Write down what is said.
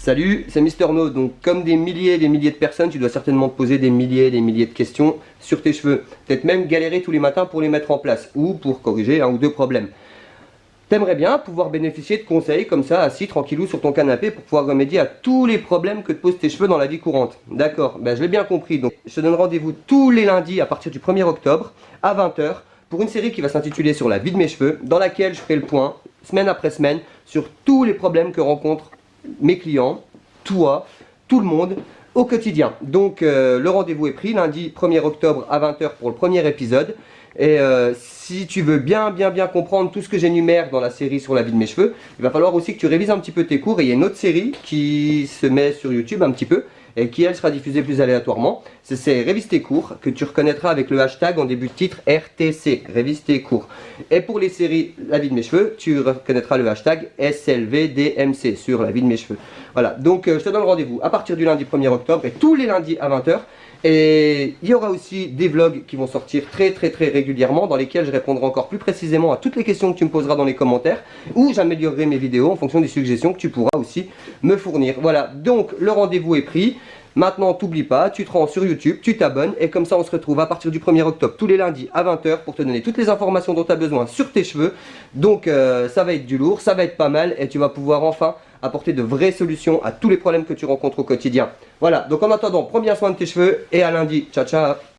Salut, c'est Mister No. Donc, comme des milliers et des milliers de personnes, tu dois certainement te poser des milliers et des milliers de questions sur tes cheveux. Peut-être même galérer tous les matins pour les mettre en place ou pour corriger un ou deux problèmes. T'aimerais bien pouvoir bénéficier de conseils comme ça, assis tranquillou sur ton canapé pour pouvoir remédier à tous les problèmes que te posent tes cheveux dans la vie courante. D'accord, ben je l'ai bien compris. Donc, je te donne rendez-vous tous les lundis à partir du 1er octobre à 20h pour une série qui va s'intituler sur la vie de mes cheveux, dans laquelle je ferai le point, semaine après semaine, sur tous les problèmes que rencontrent mes clients, toi, tout le monde, au quotidien. Donc euh, le rendez-vous est pris lundi 1er octobre à 20h pour le premier épisode. Et euh, si tu veux bien bien bien comprendre tout ce que j'énumère dans la série sur la vie de mes cheveux, il va falloir aussi que tu révises un petit peu tes cours et il y a une autre série qui se met sur YouTube un petit peu et qui elle sera diffusée plus aléatoirement. C'est Révise tes cours que tu reconnaîtras avec le hashtag en début de titre RTC, Révise tes cours. Et pour les séries La vie de mes cheveux, tu reconnaîtras le hashtag SLVDMC sur la vie de mes cheveux. Voilà, donc euh, je te donne rendez-vous à partir du lundi 1er octobre et tous les lundis à 20h. Et il y aura aussi des vlogs qui vont sortir très très très régulièrement dans lesquels je répondrai encore plus précisément à toutes les questions que tu me poseras dans les commentaires ou j'améliorerai mes vidéos en fonction des suggestions que tu pourras aussi me fournir. Voilà, donc le rendez-vous est pris. Maintenant, t'oublie pas, tu te rends sur YouTube, tu t'abonnes et comme ça on se retrouve à partir du 1er octobre tous les lundis à 20h pour te donner toutes les informations dont tu as besoin sur tes cheveux. Donc euh, ça va être du lourd, ça va être pas mal et tu vas pouvoir enfin apporter de vraies solutions à tous les problèmes que tu rencontres au quotidien. Voilà, donc en attendant, prends bien soin de tes cheveux et à lundi. Ciao, ciao